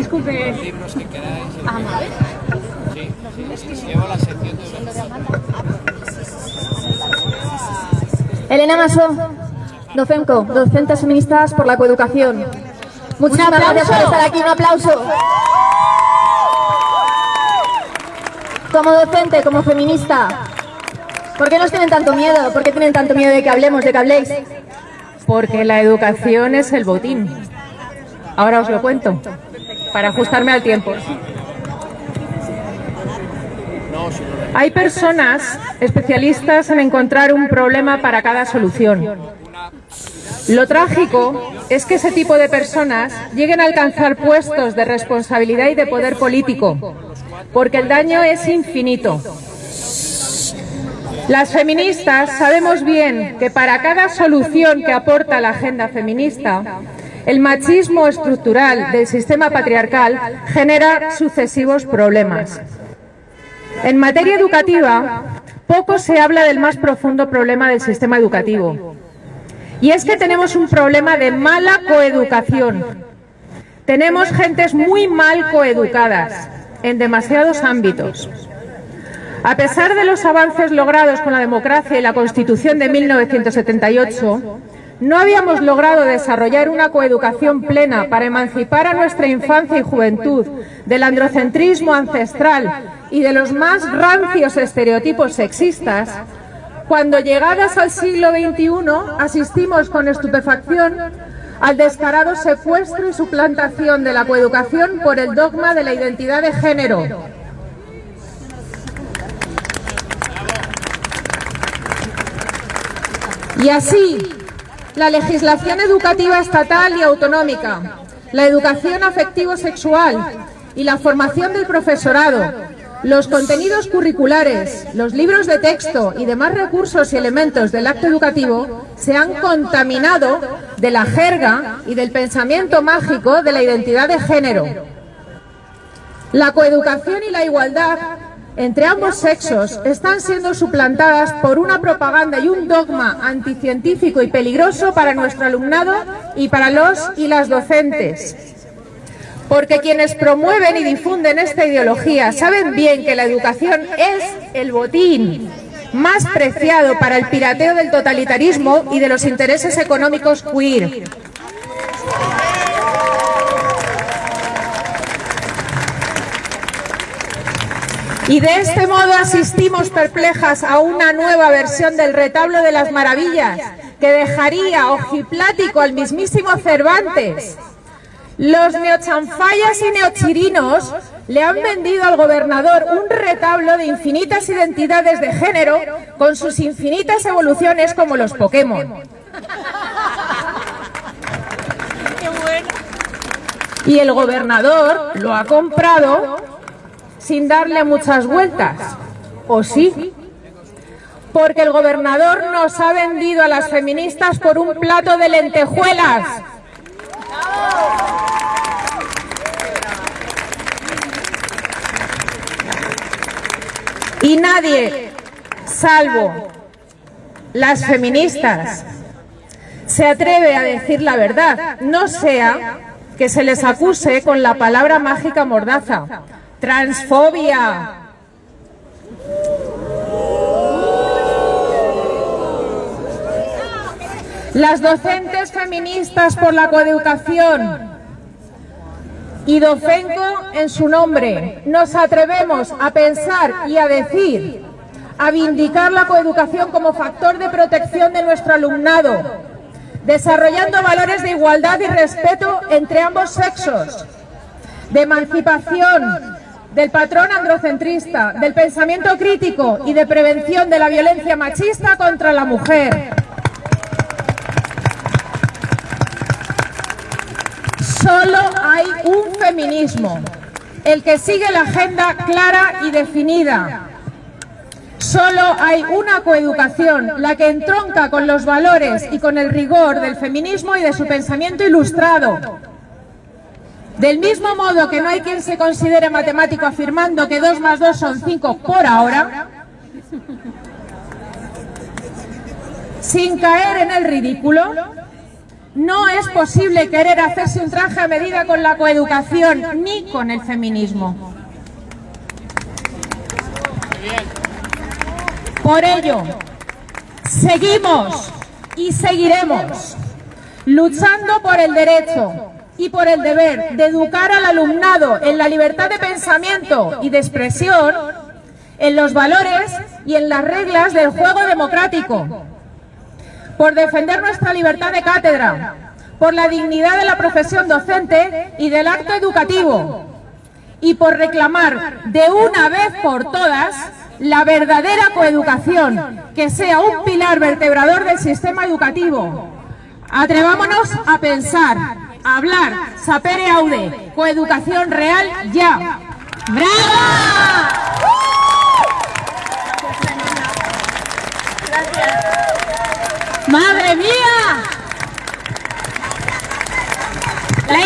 Disculpe. Los libros que queráis. Ah, vale. Sí, sí, llevo la sección de Elena Maso, Docemco, docentes feministas por la coeducación. Muchas ¡Un gracias por estar aquí, un aplauso. Como docente, como feminista, ¿por qué nos tienen tanto miedo? ¿Por qué tienen tanto miedo de que hablemos, de que habléis? Porque la educación es el botín. Ahora os lo cuento, para ajustarme al tiempo. Hay personas especialistas en encontrar un problema para cada solución. Lo trágico es que ese tipo de personas lleguen a alcanzar puestos de responsabilidad y de poder político, porque el daño es infinito. Las feministas sabemos bien que para cada solución que aporta la agenda feminista, el machismo estructural del sistema patriarcal genera sucesivos problemas. En materia educativa, poco se habla del más profundo problema del sistema educativo. Y es que tenemos un problema de mala coeducación. Tenemos gentes muy mal coeducadas en demasiados ámbitos. A pesar de los avances logrados con la democracia y la Constitución de 1978, no habíamos logrado desarrollar una coeducación plena para emancipar a nuestra infancia y juventud del androcentrismo ancestral y de los más rancios estereotipos sexistas, cuando llegadas al siglo XXI asistimos con estupefacción al descarado secuestro y suplantación de la coeducación por el dogma de la identidad de género. Y así, la legislación educativa estatal y autonómica, la educación afectivo-sexual y la formación del profesorado, los contenidos curriculares, los libros de texto y demás recursos y elementos del acto educativo se han contaminado de la jerga y del pensamiento mágico de la identidad de género. La coeducación y la igualdad entre ambos sexos están siendo suplantadas por una propaganda y un dogma anticientífico y peligroso para nuestro alumnado y para los y las docentes. Porque quienes promueven y difunden esta ideología saben bien que la educación es el botín más preciado para el pirateo del totalitarismo y de los intereses económicos queer. Y de este modo asistimos perplejas a una nueva versión del retablo de las maravillas que dejaría ojiplático al mismísimo Cervantes. Los neochanfayas y neochirinos le han vendido al gobernador un retablo de infinitas identidades de género con sus infinitas evoluciones como los Pokémon. Y el gobernador lo ha comprado sin darle muchas vueltas. ¿O sí? Porque el gobernador nos ha vendido a las feministas por un plato de lentejuelas. Y nadie, salvo las feministas, se atreve a decir la verdad, no sea que se les acuse con la palabra mágica mordaza, transfobia. Las docentes feministas por la coeducación y Docenco en su nombre nos atrevemos a pensar y a decir, a vindicar la coeducación como factor de protección de nuestro alumnado, desarrollando valores de igualdad y respeto entre ambos sexos, de emancipación, del patrón androcentrista, del pensamiento crítico y de prevención de la violencia machista contra la mujer. Solo hay un feminismo, el que sigue la agenda clara y definida. Solo hay una coeducación, la que entronca con los valores y con el rigor del feminismo y de su pensamiento ilustrado. Del mismo modo que no hay quien se considere matemático afirmando que 2 más 2 son 5 por ahora, sin caer en el ridículo, No es posible querer hacerse un traje a medida con la coeducación ni con el feminismo. Por ello, seguimos y seguiremos luchando por el derecho y por el deber de educar al alumnado en la libertad de pensamiento y de expresión, en los valores y en las reglas del juego democrático, por defender nuestra libertad de cátedra, por la dignidad de la profesión docente y del acto educativo, y por reclamar de una vez por todas la verdadera coeducación, que sea un pilar vertebrador del sistema educativo. Atrevámonos a pensar, hablar, sapere aude, coeducación real ya. ¡Brava! ¡Madre mía! ¡La